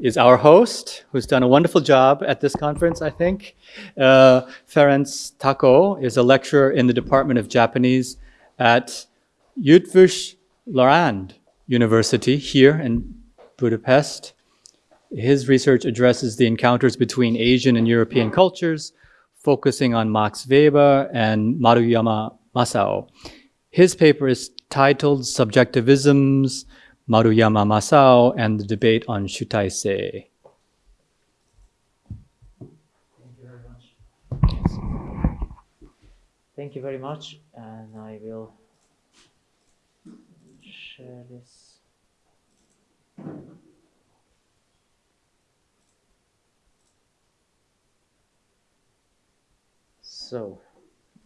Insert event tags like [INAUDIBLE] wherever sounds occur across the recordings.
is our host, who's done a wonderful job at this conference, I think. Uh, Ferenc Tako is a lecturer in the Department of Japanese at Eötvös Loránd University here in Budapest. His research addresses the encounters between Asian and European cultures, focusing on Max Weber and Maruyama Masao. His paper is titled Subjectivisms, Maruyama Masao, and the debate on Shutaisei. Thank you very much, and I will share this. So,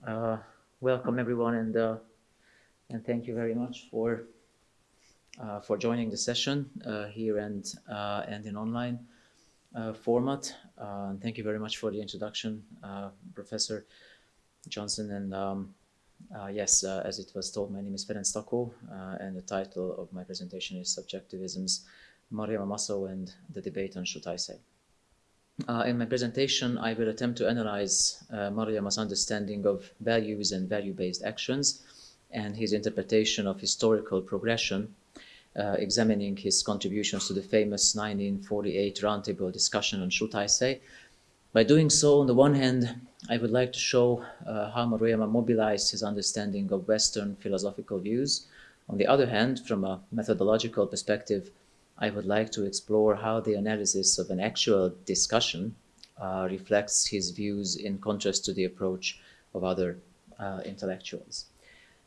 uh, welcome everyone, and uh, and thank you very much for for joining the session uh, here and uh, and in online uh, format. thank you very much for the introduction, Professor Johnson. And um, yes, as it was told, my name is Ferenc Tako, and the title of my presentation is Subjectivisms, Maruyama Masao and the Debate on Shutaisei. Uh, in my presentation, I will attempt to analyze uh, Maruyama's understanding of values and value-based actions and his interpretation of historical progression, uh, examining his contributions to the famous 1948 roundtable discussion on Shutaisei. By doing so, on the one hand, I would like to show uh, how Maruyama mobilized his understanding of Western philosophical views. On the other hand, from a methodological perspective, I would like to explore how the analysis of an actual discussion uh, reflects his views in contrast to the approach of other uh, intellectuals.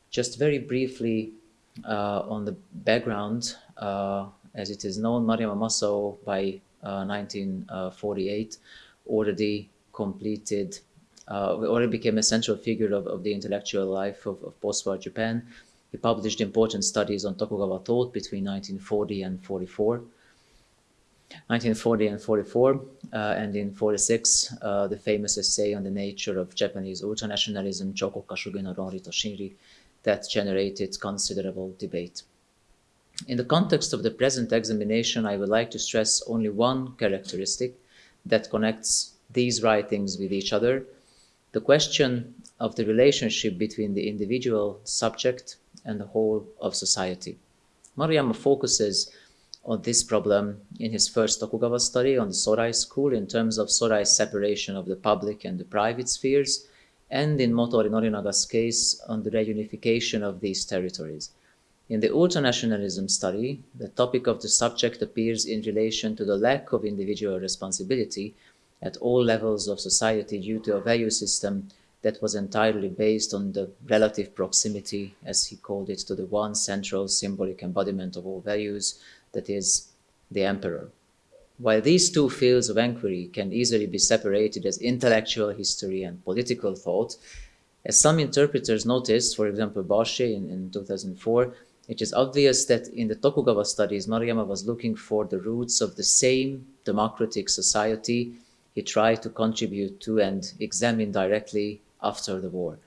Just very briefly uh, on the background, uh, as it is known, Maruyama Masao by 1948 uh, already completed, already became a central figure of, of the intellectual life of, of post-war Japan he published important studies on Tokugawa thought between 1940 and 44. 1940 and 44, uh, and in 46, uh, the famous essay on the nature of Japanese ultranationalism, Chokokkashugi no Ronri that generated considerable debate. In the context of the present examination, I would like to stress only one characteristic that connects these writings with each other, the question of the relationship between the individual subject and the whole of society. Maruyama focuses on this problem in his first Tokugawa study on the Sorai school in terms of Sorai's separation of the public and the private spheres, and in Motoori Norinaga's case on the reunification of these territories. In the ultranationalism study, the topic of the subject appears in relation to the lack of individual responsibility at all levels of society due to a value system that was entirely based on the relative proximity, as he called it, to the one central symbolic embodiment of all values, that is, the emperor. While these two fields of inquiry can easily be separated as intellectual history and political thought, as some interpreters noticed, for example, Bosche in, in 2004, it is obvious that in the Tokugawa studies, Maruyama was looking for the roots of the same democratic society he tried to contribute to and examine directly after the war.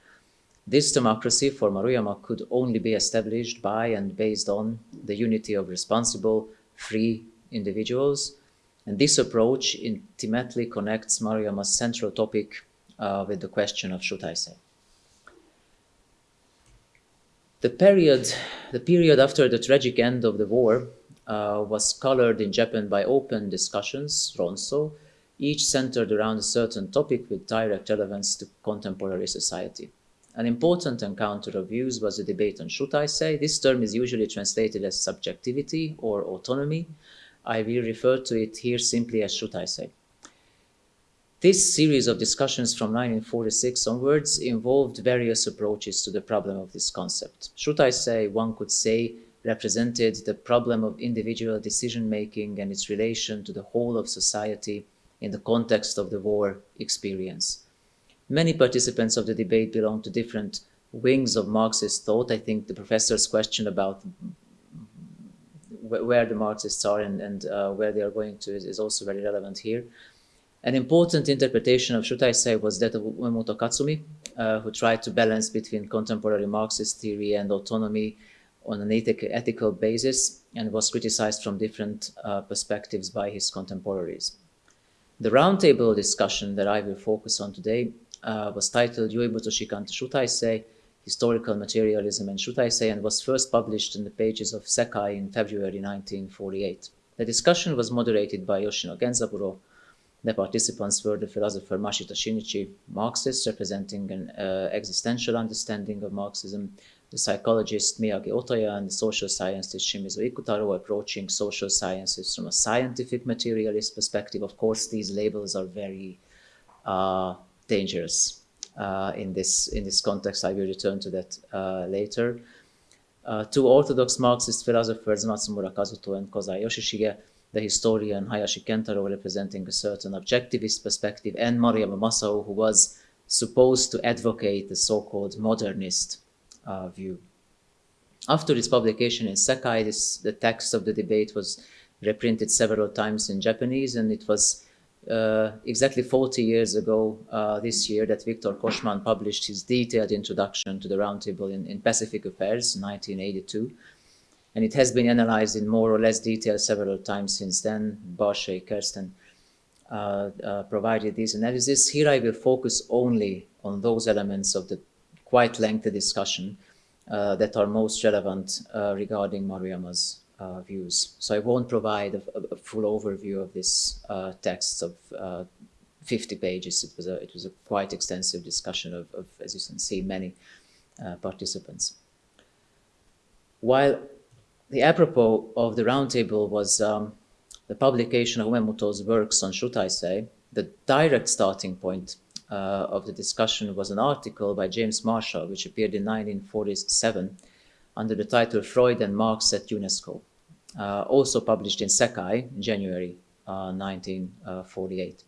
This democracy for Maruyama could only be established by and based on the unity of responsible, free individuals. And this approach intimately connects Maruyama's central topic uh, with the question of Shutaisei. The period, the period after the tragic end of the war uh, was colored in Japan by open discussions, Ronso, each centered around a certain topic with direct relevance to contemporary society. An important encounter of views was a debate on Shutaisei. This term is usually translated as subjectivity or autonomy. I will refer to it here simply as Shutaisei. This series of discussions from 1946 onwards involved various approaches to the problem of this concept. Shutaisei, one could say, represented the problem of individual decision-making and its relation to the whole of society in the context of the war experience. Many participants of the debate belong to different wings of Marxist thought. I think the professor's question about where the Marxists are and, and uh, where they are going to is, is, also very relevant here. An important interpretation of Shutaisei was that of Umemoto Katsumi, uh, who tried to balance between contemporary Marxist theory and autonomy on an ethic, ethical basis and was criticized from different uh, perspectives by his contemporaries. The roundtable discussion that I will focus on today uh, was titled Yuibutsu Shikanta Shutaisei, Historical Materialism and Shutaisei, and was first published in the pages of Sekai in February 1948. The discussion was moderated by Yoshino Genzaburo. The participants were the philosopher Mashita Shinichi, Marxist, representing an uh, existential understanding of Marxism, the psychologist Miyagi Otoya and the social scientist Shimizu Ikutaro approaching social sciences from a scientific materialist perspective. Of course, these labels are very uh, dangerous in this in this context. I will return to that uh, later. Uh, two orthodox Marxist philosophers, Matsumura Kazuto and Kozai Yoshishige, the historian Hayashi Kentaro representing a certain objectivist perspective, and Maruyama Masao, who was supposed to advocate the so-called modernist uh, view. After its publication in Sekai, this, the text of the debate was reprinted several times in Japanese, and it was uh, exactly 40 years ago uh, this year that Victor Koschmann published his detailed introduction to the Roundtable in, in Pacific Affairs, 1982. And it has been analyzed in more or less detail several times since then. Barshay, Kersten uh, uh, provided these analyses. Here I will focus only on those elements of the quite lengthy discussion uh, that are most relevant regarding Maruyama's uh, views. So I won't provide a, a full overview of this uh, text of uh, 50 pages. It was a, it was a quite extensive discussion of, of as you can see, many uh, participants. While the apropos of the roundtable was um, the publication of Umemoto's works on Shutaisei, the direct starting point uh, of the discussion was an article by James Marshall, which appeared in 1947 under the title Freud and Marx at UNESCO, also published in Sekai in January uh, 1948.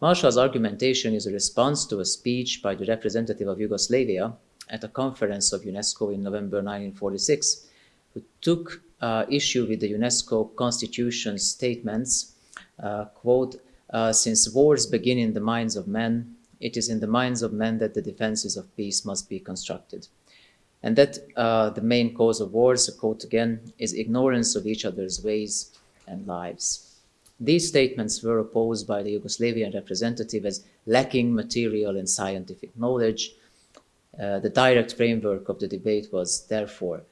Marshall's argumentation is a response to a speech by the representative of Yugoslavia at a conference of UNESCO in November 1946, who took uh, issue with the UNESCO constitution statements, uh, quote, uh, since wars begin in the minds of men, it is in the minds of men that the defenses of peace must be constructed. And that uh, the main cause of wars, a quote again, is ignorance of each other's ways and lives. These statements were opposed by the Yugoslavian representative as lacking material and scientific knowledge. Uh, the direct framework of the debate was, therefore,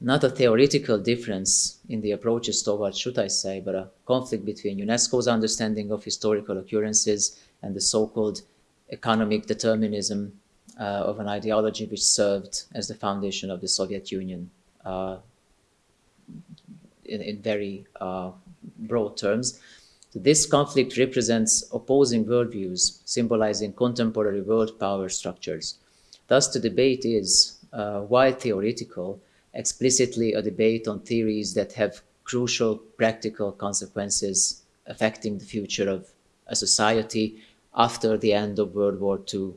not a theoretical difference in the approaches towards, Shutaisei, but a conflict between UNESCO's understanding of historical occurrences and the so-called economic determinism uh, of an ideology which served as the foundation of the Soviet Union uh, in, in, very uh, broad terms. This conflict represents opposing worldviews, symbolizing contemporary world power structures. Thus, the debate is, uh, while theoretical, explicitly a debate on theories that have crucial practical consequences affecting the future of a society after the end of World War II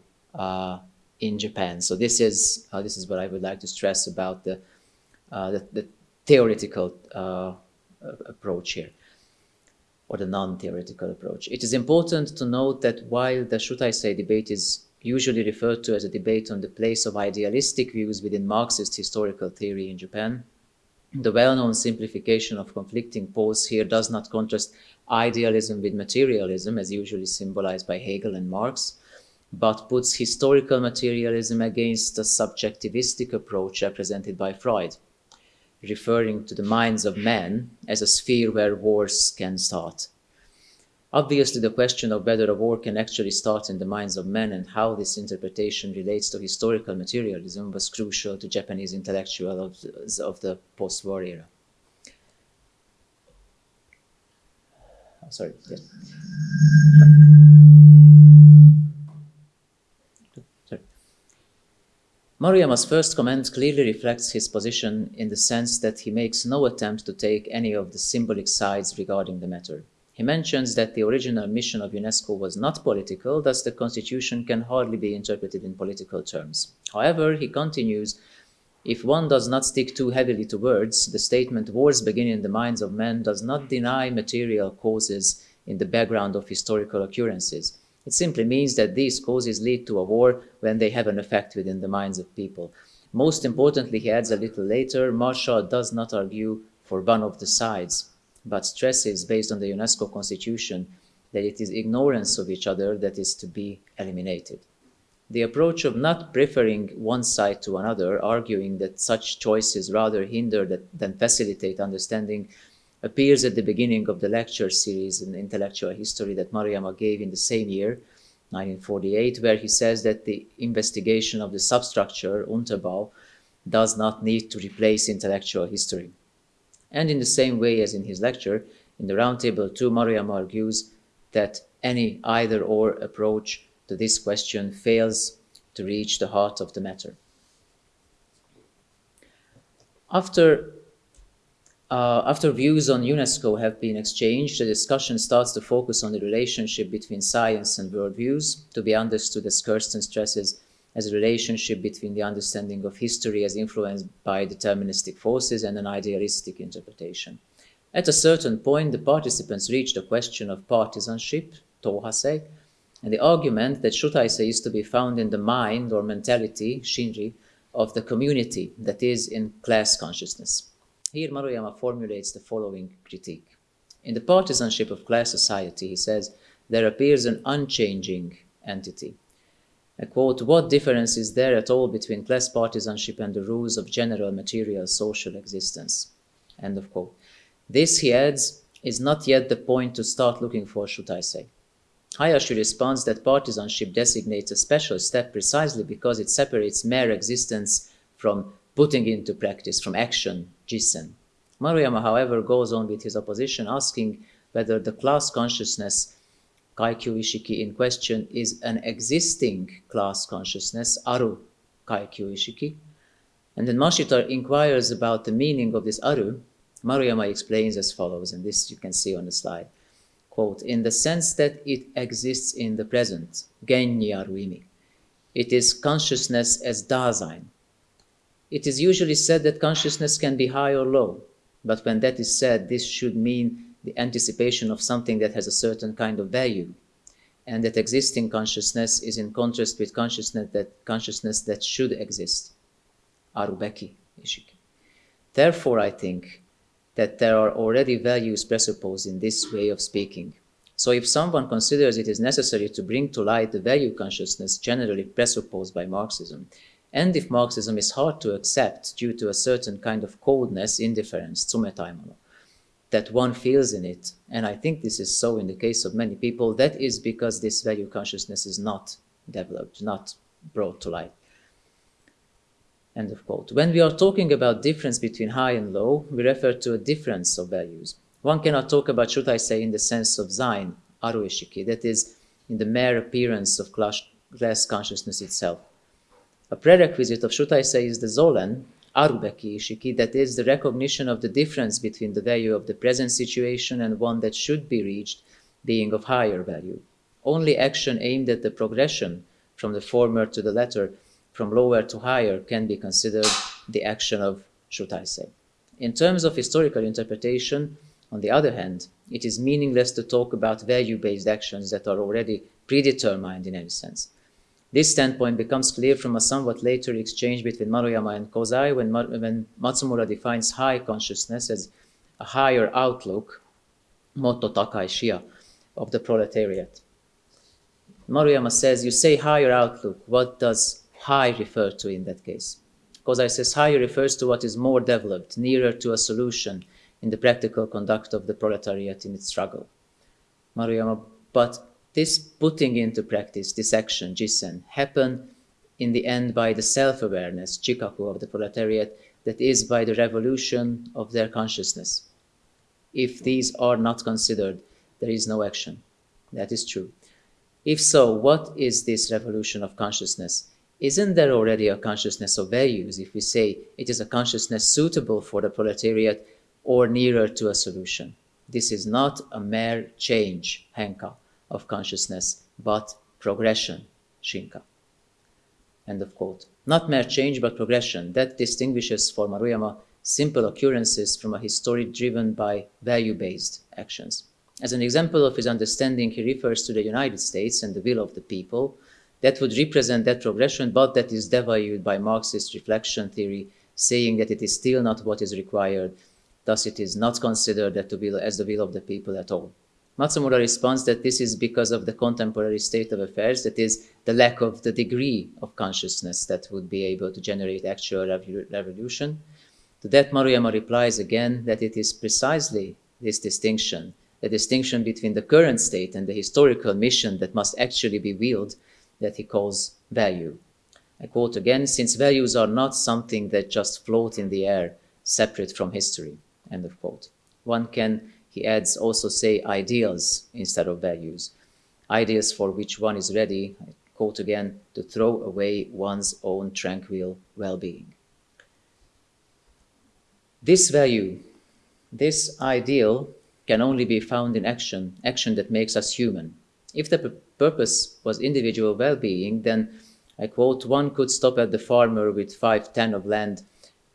in Japan. So this is uh, this is what I would like to stress about the uh, the, the, theoretical uh, approach here, or the non-theoretical approach. It is important to note that while the Shutaisei debate is usually referred to as a debate on the place of idealistic views within Marxist historical theory in Japan, the well-known simplification of conflicting poles here does not contrast idealism with materialism, as usually symbolized by Hegel and Marx, but puts historical materialism against a subjectivistic approach represented by Freud, referring to the minds of men as a sphere where wars can start. Obviously, the question of whether a war can actually start in the minds of men and how this interpretation relates to historical materialism was crucial to Japanese intellectuals of, the post-war era. Oh, sorry. Yes. Sorry. Maruyama's first comment clearly reflects his position in the sense that he makes no attempt to take any of the symbolic sides regarding the matter. He mentions that the original mission of UNESCO was not political, thus the constitution can hardly be interpreted in political terms. However, he continues if one does not stick too heavily to words, the statement wars begin in the minds of men does not deny material causes in the background of historical occurrences. It simply means that these causes lead to a war when they have an effect within the minds of people. Most importantly, he adds a little later, Marshall does not argue for one of the sides, but stresses, based on the UNESCO constitution, that it is ignorance of each other that is to be eliminated. The approach of not preferring one side to another, arguing that such choices rather hinder than facilitate understanding, appears at the beginning of the lecture series in intellectual history that Maruyama gave in the same year, 1948, where he says that the investigation of the substructure, Unterbau, does not need to replace intellectual history. And in the same way as in his lecture, in the Roundtable 2, Maruyama argues that any either or approach to this question fails to reach the heart of the matter. After, uh, after views on UNESCO have been exchanged, the discussion starts to focus on the relationship between science and worldviews, to be understood as Kersten stresses as a relationship between the understanding of history as influenced by deterministic forces and an idealistic interpretation. At a certain point, the participants reach the question of partisanship, tohasei, and the argument that shutaisei is to be found in the mind or mentality, shinri, of the community, that is, in class consciousness. Here Maruyama formulates the following critique. In the partisanship of class society, he says, there appears an unchanging entity, I quote, what difference is there at all between class partisanship and the rules of general material social existence? End of quote. This, he adds, is not yet the point to start looking for, Shutaisei. Hayashi responds that partisanship designates a special step precisely because it separates mere existence from putting into practice, from action, jissen. Maruyama, however, goes on with his opposition, asking whether the class consciousness Kaikyu Ishiki in question is an existing class consciousness, Aru Kaikyu Ishiki. And then Mashita inquires about the meaning of this Aru. Maruyama explains as follows, and this you can see on the slide. Quote, in the sense that it exists in the present, Genni Aruimi. It is consciousness as Dasein. It is usually said that consciousness can be high or low, but when that is said, this should mean the anticipation of something that has a certain kind of value and that existing consciousness is in contrast with consciousness that consciousness that should exist. Arubeki ishiki. Therefore i think that there are already values presupposed in this way of speaking. So if someone considers it is necessary to bring to light the value consciousness generally presupposed by marxism and if marxism is hard to accept due to a certain kind of coldness indifference tsumetaimono that one feels in it. And I think this is so in the case of many people. That is because this value consciousness is not developed, not brought to light. End of quote. When we are talking about difference between high and low, we refer to a difference of values. One cannot talk about, Shutaisei, in the sense of Sein, Aruishiki, that is, in the mere appearance of class consciousness itself. A prerequisite of, say, is the Sollen, Arubeki Ishiki, that is the recognition of the difference between the value of the present situation and one that should be reached being of higher value. Only action aimed at the progression from the former to the latter, from lower to higher, can be considered the action of Shutaisei. In terms of historical interpretation, on the other hand, it is meaningless to talk about value-based actions that are already predetermined in any sense. This standpoint becomes clear from a somewhat later exchange between Maruyama and Kozai when, when Matsumura defines high consciousness as a higher outlook, motto takai shia, of the proletariat. Maruyama says, you say higher outlook, what does high refer to in that case? Kozai says higher refers to what is more developed, nearer to a solution in the practical conduct of the proletariat in its struggle. Maruyama, but this putting into practice, this action, jissen, happen in the end by the self-awareness, jikaku of the proletariat, that is by the revolution of their consciousness. If these are not considered, there is no action. That is true. If so, what is this revolution of consciousness? Isn't there already a consciousness of values if we say it is a consciousness suitable for the proletariat or nearer to a solution? This is not a mere change, henka of consciousness, but progression, Shinka. End of quote. Not mere change, but progression. That distinguishes for Maruyama simple occurrences from a history driven by value-based actions. As an example of his understanding, he refers to the United States and the will of the people, that would represent that progression, but that is devalued by Marxist reflection theory, saying that it is still not what is required, thus it is not considered that as the will of the people at all. Matsumura responds that this is because of the contemporary state of affairs, that is, the lack of the degree of consciousness that would be able to generate actual revolution. To that, Maruyama replies again that it is precisely this distinction, the distinction between the current state and the historical mission that must actually be wielded, that he calls value. I quote again, since values are not something that just float in the air, separate from history, end of quote. One can he adds also say ideals instead of values. Ideas for which one is ready, I quote again, to throw away one's own tranquil well-being. This value, this ideal can only be found in action, action that makes us human. If the purpose was individual well-being, then I quote, one could stop at the farmer with five, ten of land,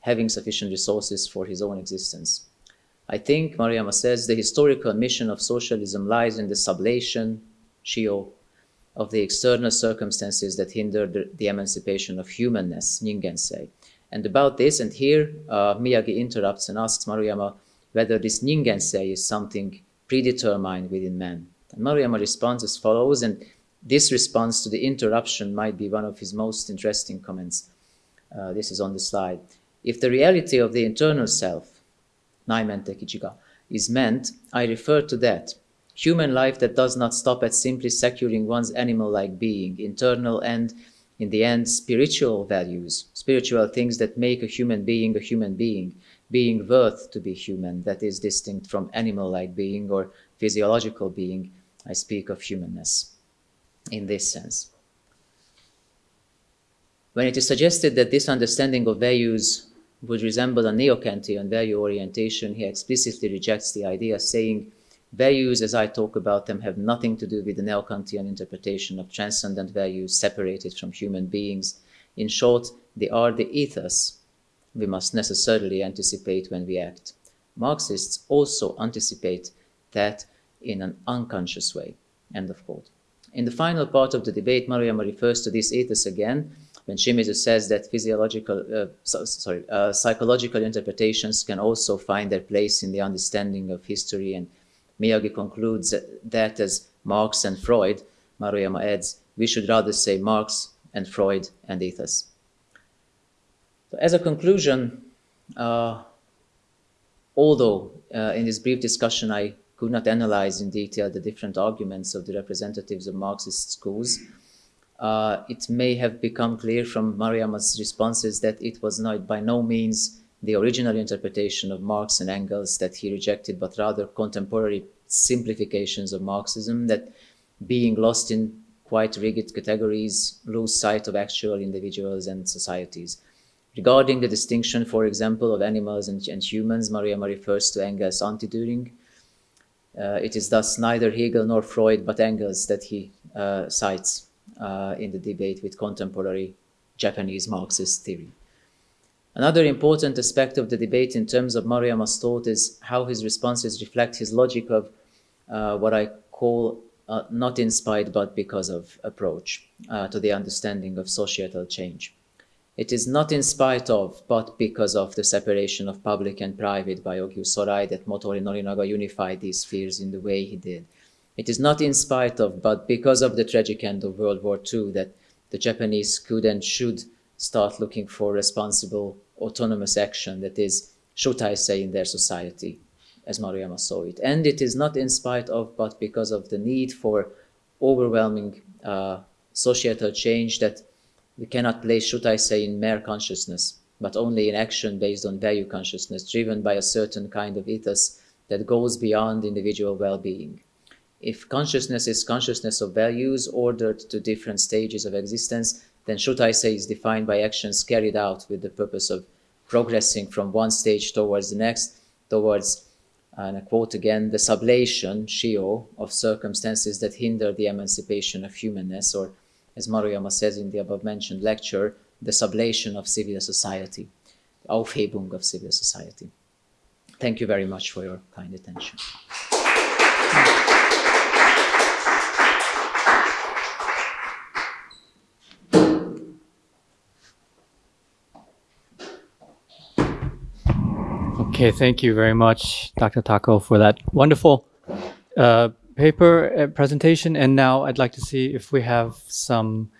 having sufficient resources for his own existence. I think, Maruyama says, the historical mission of socialism lies in the sublation, shio, of the external circumstances that hinder the, the emancipation of humanness, Ningensei. And about this, and here uh, Miyagi interrupts and asks Maruyama whether this Ningensei is something predetermined within man. And Maruyama responds as follows, and this response to the interruption might be one of his most interesting comments. Uh, this is on the slide. If the reality of the internal self Naimenteki Jiga, is meant, I refer to that. Human life that does not stop at simply securing one's animal-like being, internal and, in the end, spiritual values, spiritual things that make a human being a human being, being worth to be human, that is distinct from animal-like being or physiological being. I speak of humanness in this sense. When it is suggested that this understanding of values would resemble a neo-Kantian value orientation, he explicitly rejects the idea, saying, values as I talk about them have nothing to do with the neo-Kantian interpretation of transcendent values separated from human beings. In short, they are the ethos we must necessarily anticipate when we act. Marxists also anticipate that in an unconscious way. End of quote. In the final part of the debate, Maruyama refers to this ethos again, when Shimizu says that physiological, uh, so, sorry, uh, psychological interpretations can also find their place in the understanding of history, and Miyagi concludes that as Marx and Freud, Maruyama adds, we should rather say Marx and Freud and ethos. So as a conclusion, uh, although uh, in this brief discussion I could not analyze in detail the different arguments of the representatives of Marxist schools, uh, it may have become clear from Maruyama's responses that it was not by no means the original interpretation of Marx and Engels that he rejected, but rather contemporary simplifications of Marxism that being lost in quite rigid categories lose sight of actual individuals and societies. Regarding the distinction, for example, of animals and, and humans, Mariama refers to Engels' anti-Dühring. Uh, it is thus neither Hegel nor Freud, but Engels that he uh, cites uh, in the debate with contemporary Japanese Marxist theory. Another important aspect of the debate in terms of Maruyama's thought is how his responses reflect his logic of uh, what I call uh, not spite but because of approach uh, to the understanding of societal change. It is not in spite of, but because of the separation of public and private by Ogiu Sorai that Motoori Norinaga unified these spheres in the way he did. It is not in spite of, but because of the tragic end of World War II that the Japanese could and should start looking for responsible autonomous action that is, Shutaisei, in their society, as Maruyama saw it. And it is not in spite of, but because of the need for overwhelming uh, societal change that we cannot place, Shutaisei, in mere consciousness, but only in action based on value consciousness, driven by a certain kind of ethos that goes beyond individual well-being. If consciousness is consciousness of values ordered to different stages of existence, then Shutaisei is defined by actions carried out with the purpose of progressing from one stage towards the next, towards, uh, and I quote again, the sublation, shio, of circumstances that hinder the emancipation of humanness, or as Maruyama says in the above-mentioned lecture, the sublation of civil society, Aufhebung of civil society. Thank you very much for your kind attention. Okay, thank you very much, Dr. Tako, for that wonderful uh, paper uh, presentation. And now I'd like to see if we have some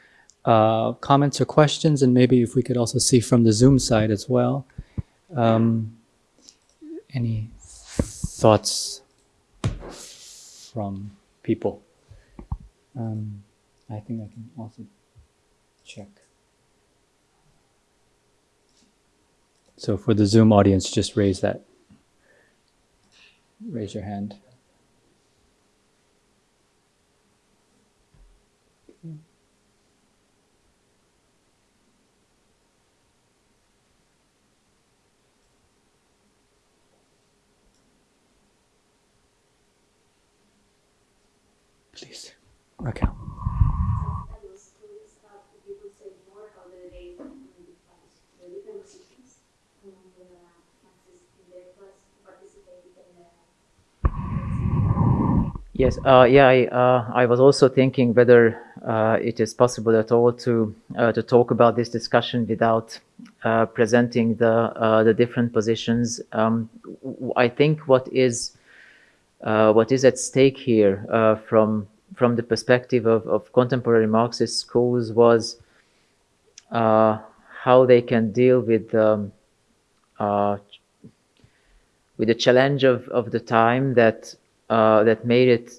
uh, comments or questions, and maybe if we could also see from the Zoom side as well. Um, any thoughts from people? Um, I think I can also check. So for the Zoom audience, just raise that, raise your hand. Please, Raquel. I was curious about if you could say more how the debate defines the different positions among the Marxists in the class who participated in the Yes, uh, yeah, I, uh, I was also thinking whether uh, it is possible at all to to talk about this discussion without presenting the the different positions. Um, I think what is what is at stake here from from the perspective of, of contemporary Marxist schools was how they can deal with um, with the challenge of, of the time that uh, that made it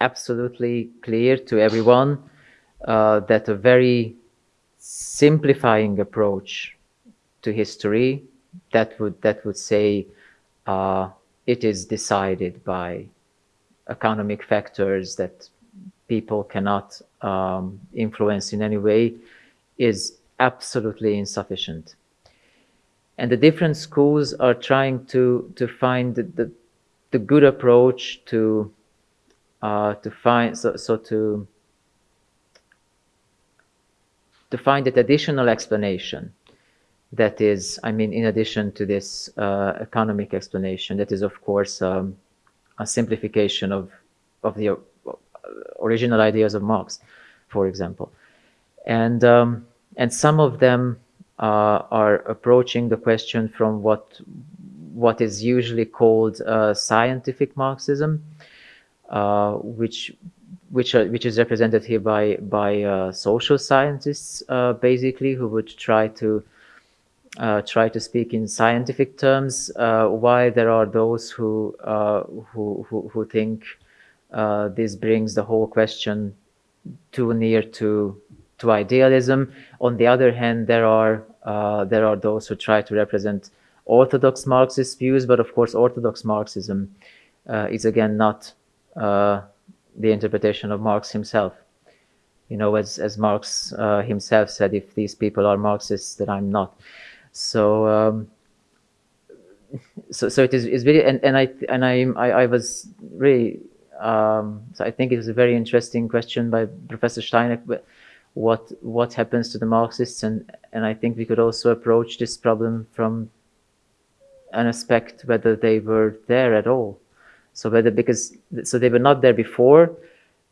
absolutely clear to everyone uh, that a very simplifying approach to history that would that would say uh, it is decided by economic factors that people cannot um, influence in any way is absolutely insufficient. And the different schools are trying to to find the, the, the good approach to uh, to find so, so to to find that additional explanation that is i mean in addition to this uh, economic explanation that is of course um, a simplification of of the uh, original ideas of marx for example. And um, and some of them uh, are approaching the question from what what is usually called uh, scientific Marxism, uh, which which are, which is represented here by by uh, social scientists, uh, basically, who would try to uh, try to speak in scientific terms, uh, while there are those who uh, who, who who think uh, this brings the whole question too near to to idealism. On the other hand, there are uh, there are those who try to represent orthodox Marxist views, but of course, orthodox Marxism uh, is again not uh, the interpretation of Marx himself. You know, as as Marx uh, himself said, if these people are Marxists, then I'm not. So. Um, so, so it is is very and, and I and I, I I was really um, so I think it was a very interesting question by Professor Steiner. but What what happens to the Marxists and and I think we could also approach this problem from an aspect whether they were there at all. So whether because so they were not there before,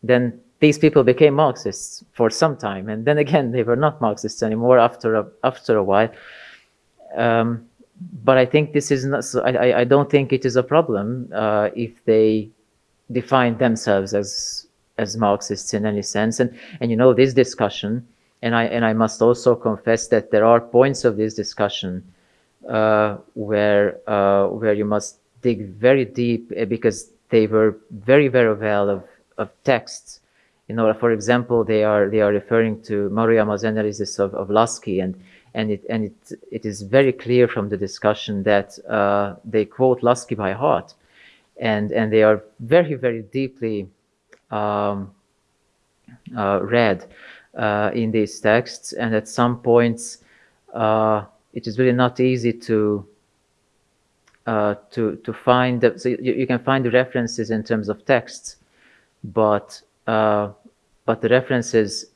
then these people became Marxists for some time, and then again they were not Marxists anymore after a, after a while. Um, but I think this is not. So I, I- don't think it is a problem uh, if they define themselves as as Marxists in any sense. And and you know this discussion, and I and I must also confess that there are points of this discussion where uh, where you must dig very deep uh, because they were very very well of of texts. You know, for example, they are they are referring to Maruyama's analysis of, of Laski, and and it and it it is very clear from the discussion that uh, they quote Laski by heart, and and they are very very deeply um, uh, read uh, in these texts, and at some points uh, it is really not easy to uh, to to find the, so you, you can find the references in terms of texts, but uh, but the references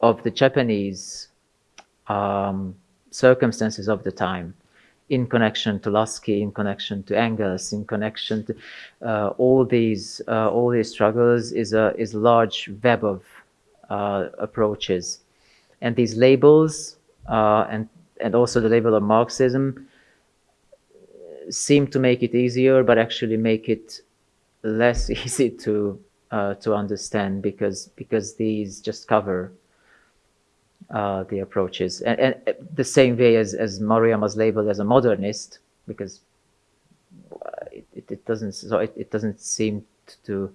of the Japanese um, circumstances of the time in connection to Laski, in connection to Engels, in connection to uh, all these uh, all these struggles is a is large web of uh, approaches, and these labels uh, and and also the label of Marxism seem to make it easier, but actually make it less [LAUGHS] easy to uh, to understand because because these just cover uh, the approaches. And, and, the same way as as Maruyama was labeled as a modernist because it, it, it doesn't so it, it doesn't seem to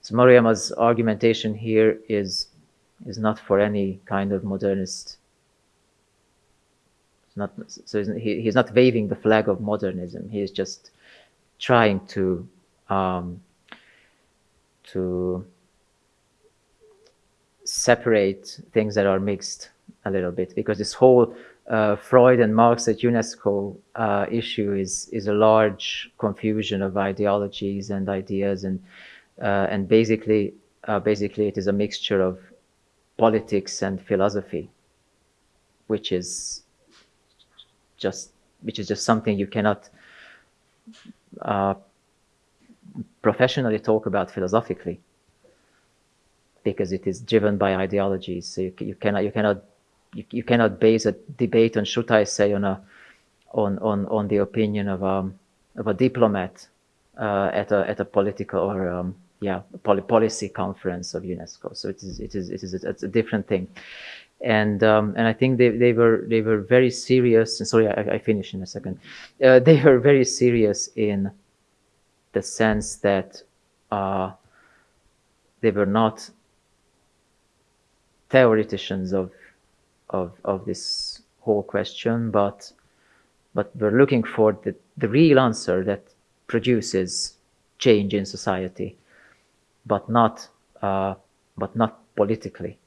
so Maruyama's argumentation here is is not for any kind of modernist not so he, he's not waving the flag of modernism. He is just trying to um, to separate things that are mixed a little bit. Because this whole uh, Freud and Marx at UNESCO uh, issue is is a large confusion of ideologies and ideas and uh, and basically uh, basically it is a mixture of politics and philosophy, which is just which is just something you cannot uh, professionally talk about philosophically because it is driven by ideologies. So you, you cannot you cannot you, you, cannot base a debate on Shutaisei on a on on on the opinion of a of a diplomat uh, at a at a political or um, yeah poly policy conference of UNESCO. So it is it is it is a, it's a different thing. And um, and I think they, they were they were very serious. And sorry, I, I finish in a second. Uh, they [LAUGHS] were very serious in the sense that uh, they were not theoreticians of, of, of this whole question, but, but we're looking for the, the real answer that produces change in society, but not, uh, but not politically.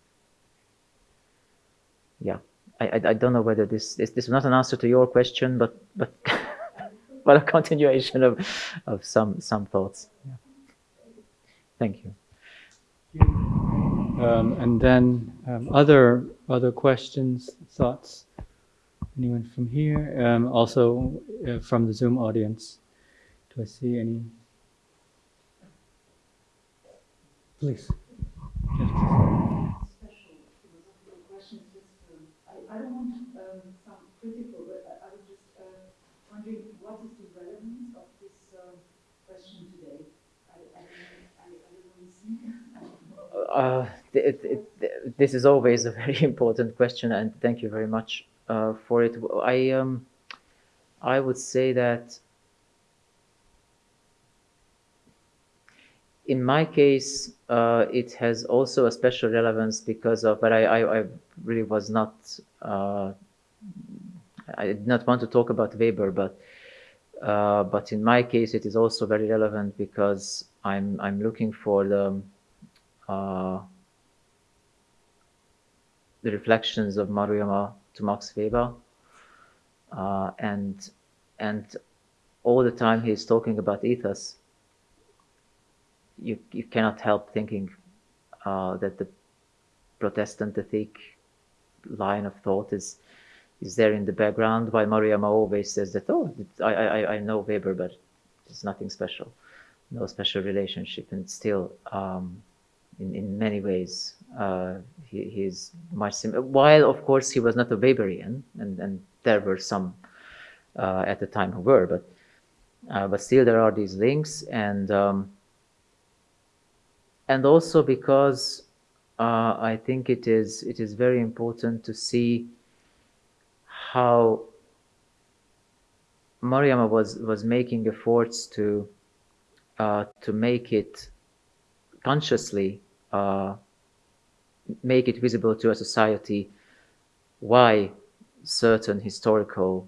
Yeah, I, I, I, don't know whether this, this, this is not an answer to your question, but, but [LAUGHS] but a continuation of, of some, some thoughts. Yeah. Thank you. Um, and then um, other other questions, thoughts? Anyone from here? Um, also uh, from the Zoom audience. Do I see any? Please. Philosophical questions. Just, I, I don't want to um, sound critical, but I, I was just uh, wondering what is the relevance of this uh, question today? I, I, I, I don't uh, this is always a [LAUGHS] very important question, and thank you very much uh, for it. I um, I would say that in my case, uh, it has also a special relevance because of, but I, I, I really was not, uh, I did not want to talk about Weber, but uh, but in my case, it is also very relevant because I'm I'm looking for the uh, the reflections of Maruyama to Max Weber, uh, and and all the time he's talking about ethos. You you cannot help thinking uh, that the Protestant ethic line of thought is is there in the background, while Maruyama always says that, oh, I, I, I know Weber, but it's nothing special, no special relationship. And still, um, in, in many ways, uh, he, he's much similar. While, of course, he was not a Weberian, and, and there were some uh, at the time who were, but, uh, but still there are these links. And, um, and also because uh, I think it is, it is very important to see how Maruyama was was making efforts to uh, to make it consciously uh, make it visible to a society why certain historical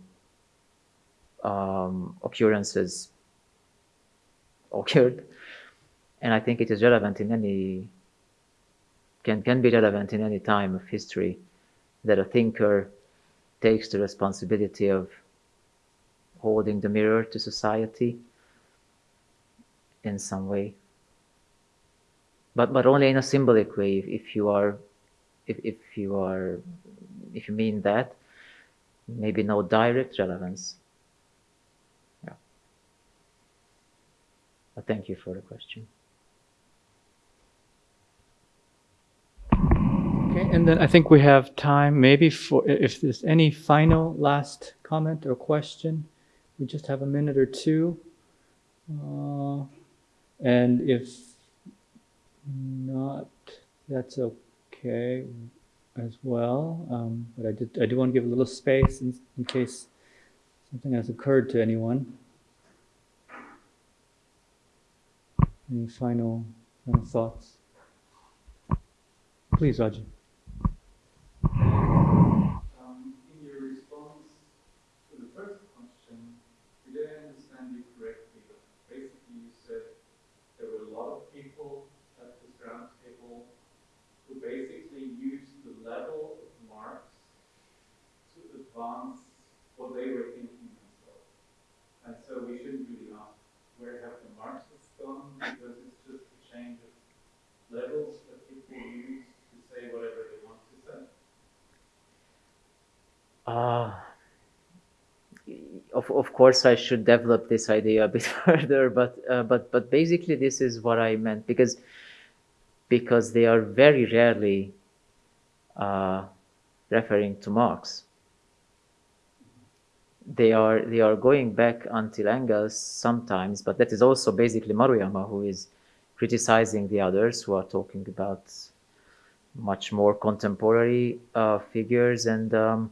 um, occurrences occurred, and I think it is relevant in any can can be relevant in any time of history that a thinker takes the responsibility of holding the mirror to society in some way. But but only in a symbolic way. If, if you are, if if you are, if you mean that, maybe no direct relevance. Yeah. But thank you for the question. Okay, and then I think we have time maybe for if there's any final last comment or question we just have a minute or two. Uh, and if not, that's okay as well. Um, but I did, I do want to give a little space in, in case something has occurred to anyone. Any final, final thoughts? Please, Raji. Um, in your response to the first question, did I understand you correctly? But basically, you said there were a lot of people at this round table who basically used the level of Marx to advance what they were thinking themselves. And so we shouldn't really ask where have the Marxists gone because it's just a change of levels that people use to say whatever they want to say. Uh, of, of course, I should develop this idea a bit [LAUGHS] further, but uh, but but basically, this is what I meant because because they are very rarely uh, referring to Marx. They are they are going back until Engels sometimes, but that is also basically Maruyama who is criticizing the others who are talking about much more contemporary uh, figures and. Um,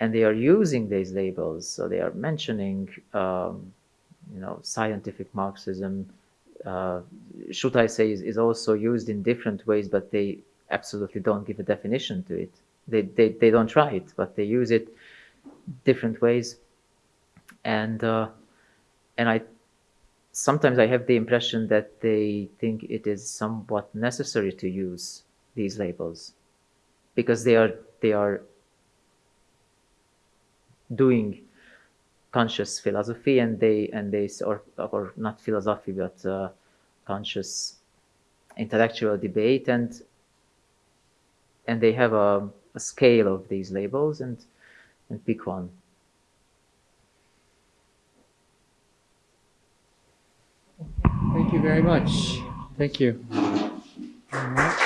and they are using these labels. So they are mentioning, um, you know, scientific Marxism. Uh, should I say is, is also used in different ways, but they absolutely don't give a definition to it. They, they, they don't try it, but they use it different ways. And uh, and I sometimes I have the impression that they think it is somewhat necessary to use these labels because they are they are doing conscious philosophy and they and they or or not philosophy but uh, conscious intellectual debate and and they have a, a scale of these labels and and pick one Thank you very much. Thank you. All right.